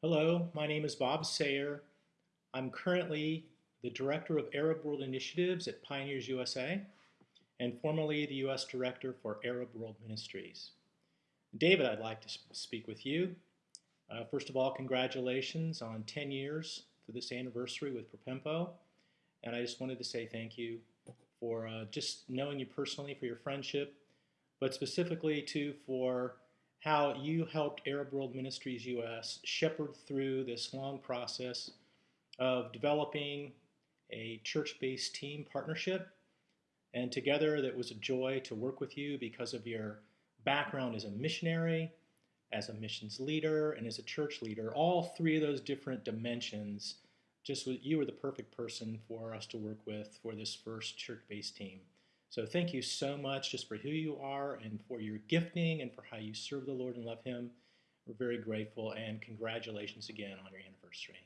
Hello, my name is Bob Sayer. I'm currently the Director of Arab World Initiatives at Pioneers USA and formerly the U.S. Director for Arab World Ministries. David, I'd like to speak with you. Uh, first of all, congratulations on 10 years for this anniversary with Propempo. And I just wanted to say thank you for uh, just knowing you personally, for your friendship, but specifically too for how you helped Arab World Ministries US shepherd through this long process of developing a church-based team partnership. And together that was a joy to work with you because of your background as a missionary, as a missions leader, and as a church leader. All three of those different dimensions, just you were the perfect person for us to work with for this first church-based team. So thank you so much just for who you are and for your gifting and for how you serve the Lord and love him. We're very grateful and congratulations again on your anniversary.